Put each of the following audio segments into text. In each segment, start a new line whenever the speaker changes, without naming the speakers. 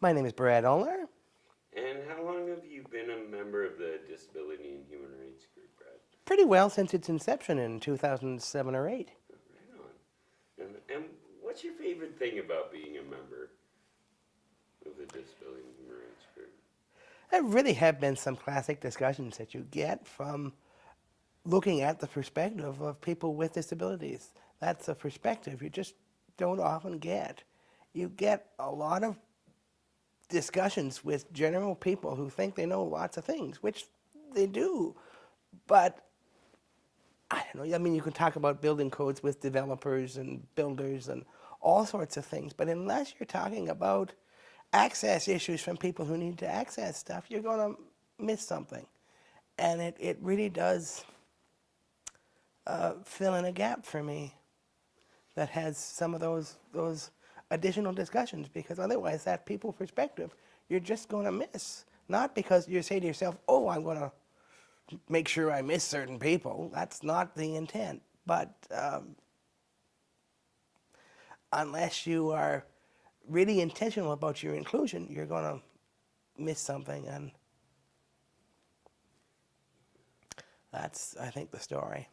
My name is Brad Ullner.
And how long have you been a member of the Disability and Human Rights Group, Brad?
Pretty well since its inception in 2007 or 8.
Right on. And, and what's your favorite thing about being a member of the Disability and Human Rights Group?
There really have been some classic discussions that you get from looking at the perspective of people with disabilities. That's a perspective you just don't often get. You get a lot of discussions with general people who think they know lots of things, which they do. But I don't know, I mean, you can talk about building codes with developers and builders and all sorts of things, but unless you're talking about access issues from people who need to access stuff, you're going to miss something. And it, it really does uh, fill in a gap for me that has some of those, those additional discussions because otherwise that people perspective you're just going to miss. Not because you say to yourself, oh, I'm going to make sure I miss certain people. That's not the intent. But um, unless you are really intentional about your inclusion, you're going to miss something. And that's, I think, the story.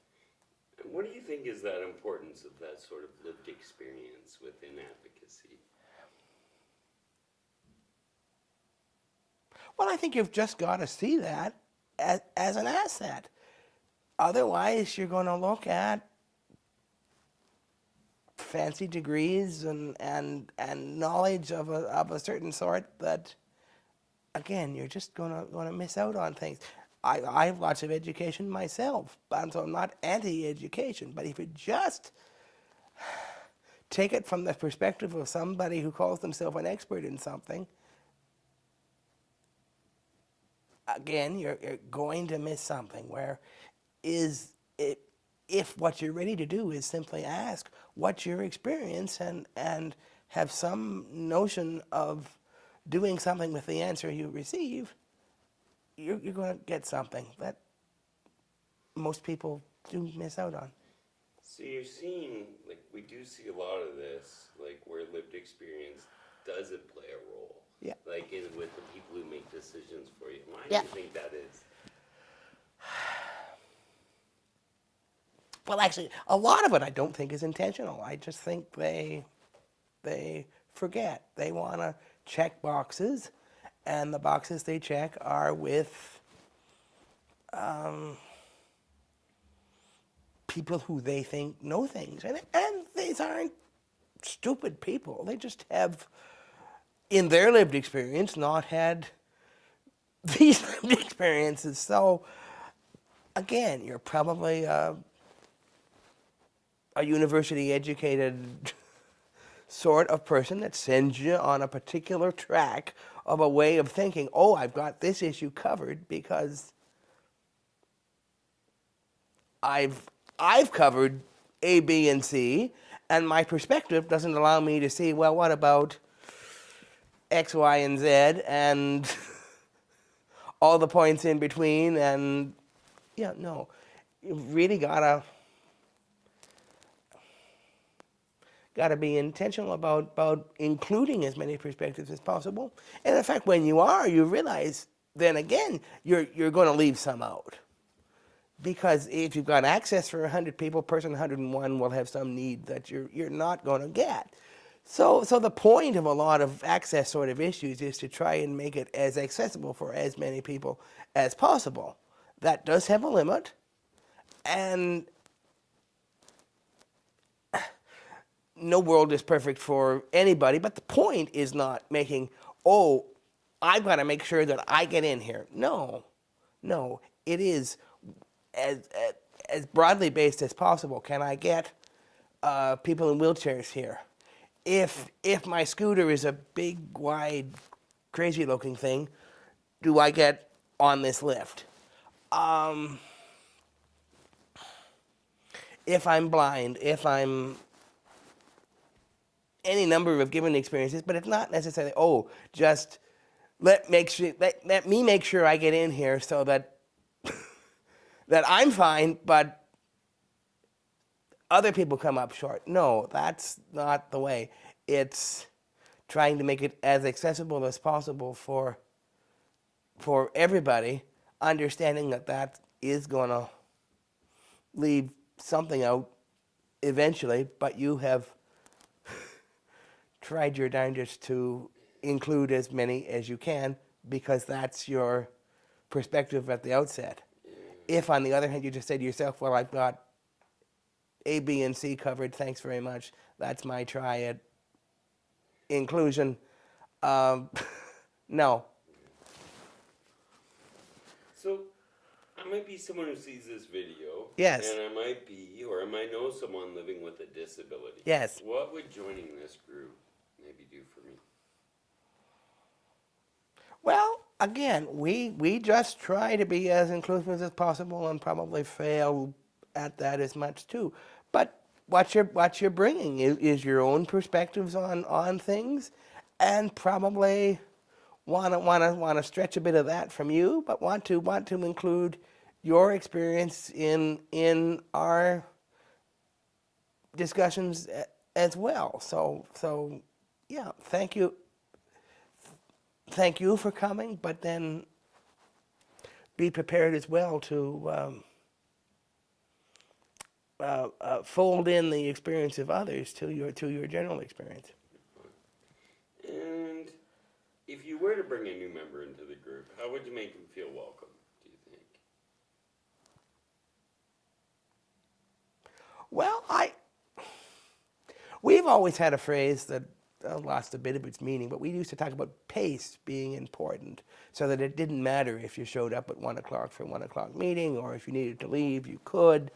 What do you think is that importance of that sort of lived experience within advocacy?
Well, I think you've just got to see that as, as an asset. Otherwise, you're going to look at fancy degrees and, and, and knowledge of a, of a certain sort that, again, you're just going to, going to miss out on things. I, I have lots of education myself, and so I'm not anti-education, but if you just take it from the perspective of somebody who calls themselves an expert in something, again, you're, you're going to miss something where is it, if what you're ready to do is simply ask what's your experience and, and have some notion of doing something with the answer you receive, you're, you're going to get something that most people do miss out on.
So you're seeing, like, we do see a lot of this, like, where lived experience doesn't play a role.
Yeah.
Like, in, with the people who make decisions for you. Why
Yeah.
do you think that is?
Well, actually, a lot of it I don't think is intentional. I just think they they forget. They want to check boxes, and the boxes they check are with um, people who they think know things, and and these aren't stupid people. They just have, in their lived experience, not had these lived experiences. So, again, you're probably. Uh, a university educated sort of person that sends you on a particular track of a way of thinking, oh, I've got this issue covered because I've, I've covered A, B, and C, and my perspective doesn't allow me to see, well, what about X, Y, and Z, and all the points in between, and yeah, no. You've really gotta got to be intentional about, about including as many perspectives as possible. And in fact, when you are, you realize then again, you're, you're going to leave some out. Because if you've got access for 100 people, person 101 will have some need that you're, you're not going to get. So, so the point of a lot of access sort of issues is to try and make it as accessible for as many people as possible. That does have a limit. And no world is perfect for anybody, but the point is not making, oh, I've got to make sure that I get in here. No, no, it is as, as, broadly based as possible. Can I get uh, people in wheelchairs here? If, if my scooter is a big, wide, crazy looking thing, do I get on this lift? Um, if I'm blind, if I'm any number of given experiences, but it's not necessarily, oh, just let make sure let, let me make sure I get in here so that that I'm fine, but other people come up short. No, that's not the way. It's trying to make it as accessible as possible for for everybody, understanding that that is going to leave something out eventually, but you have tried your darndest to include as many as you can because that's your perspective at the outset. If, on the other hand, you just say to yourself, well, I've got A, B, and C covered, thanks very much, that's my try at inclusion, um, no.
So, I might be someone who sees this video.
Yes.
And I might be, or I might know someone living with a disability.
Yes.
What would joining this group maybe do for me?
Well, again, we we just try to be as inclusive as possible and probably fail at that as much too. But what you're what you're bringing is, is your own perspectives on on things, and probably want to want to want to stretch a bit of that from you, but want to want to include your experience in in our discussions as well. So so yeah, thank you thank you for coming, but then be prepared as well to um, uh, uh, fold in the experience of others to your to your general experience.
And if you were to bring a new member into the group, how would you make them feel welcome, do you think?
Well, I we've always had a phrase that lost a bit of its meaning, but we used to talk about pace being important, so that it didn't matter if you showed up at one o'clock for a one o'clock meeting, or if you needed to leave, you could,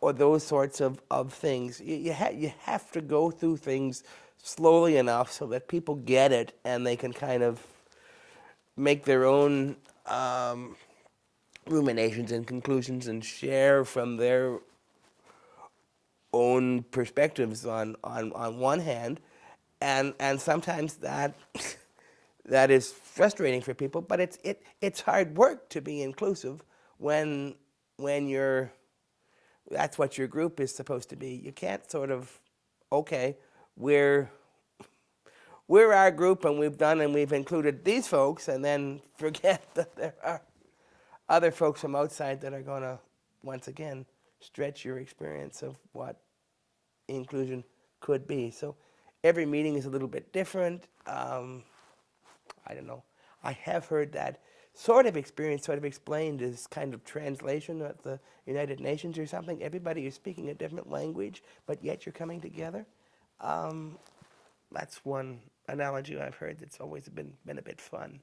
or those sorts of, of things. You you, ha- you have to go through things slowly enough so that people get it and they can kind of make their own um, ruminations and conclusions and share from their own perspectives on, on, on one hand, and and sometimes that that is frustrating for people. But it's it it's hard work to be inclusive when when you're that's what your group is supposed to be. You can't sort of okay, we're we're our group and we've done and we've included these folks and then forget that there are other folks from outside that are going to once again stretch your experience of what inclusion could be. So every meeting is a little bit different. Um, I don't know. I have heard that sort of experience sort of explained as kind of translation at the United Nations or something. Everybody is speaking a different language, but yet you're coming together. Um, that's one analogy I've heard that's always been, been a bit fun.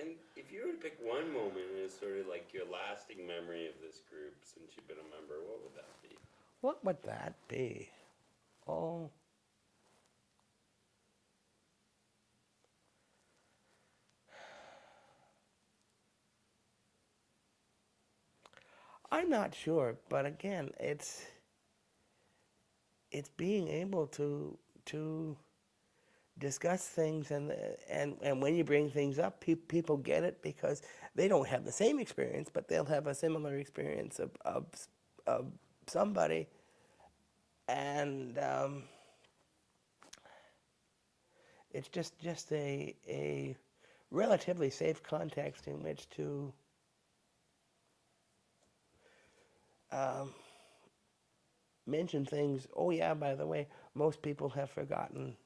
And if you were to pick one moment as sort of like your lasting memory of this group since you've been a member, what would that be?
What would that be? Oh. I'm not sure, but again, it's it's being able to to discuss things and and and when you bring things up, pe- people get it because they don't have the same experience, but they'll have a similar experience of of, of somebody, and um, it's just just a a relatively safe context in which to um, mention things. Oh yeah, by the way, most people have forgotten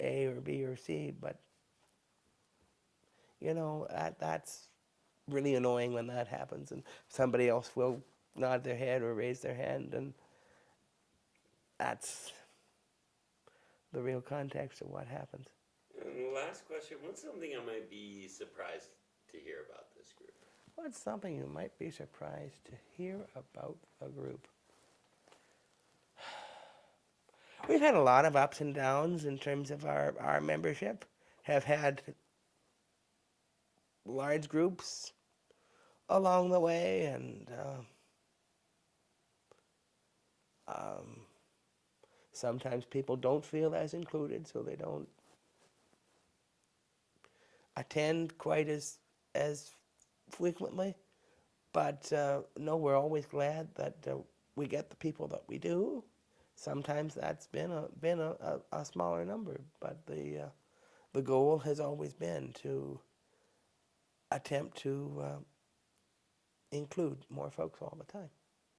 A or B or C, but you know that that's really annoying when that happens, and somebody else will nod their head or raise their hand, and that's the real context of what happens.
And the last question, what's something I might be surprised to hear about this group?
What's something you might be surprised to hear about the group? We've had a lot of ups and downs in terms of our, our membership. Have had large groups along the way, and uh, um, sometimes people don't feel as included, so they don't attend quite as as frequently. But uh, no, we're always glad that uh, we get the people that we do, sometimes that's been a been a, a, a smaller number, but the uh, the goal has always been to attempt to uh, include more folks all the time.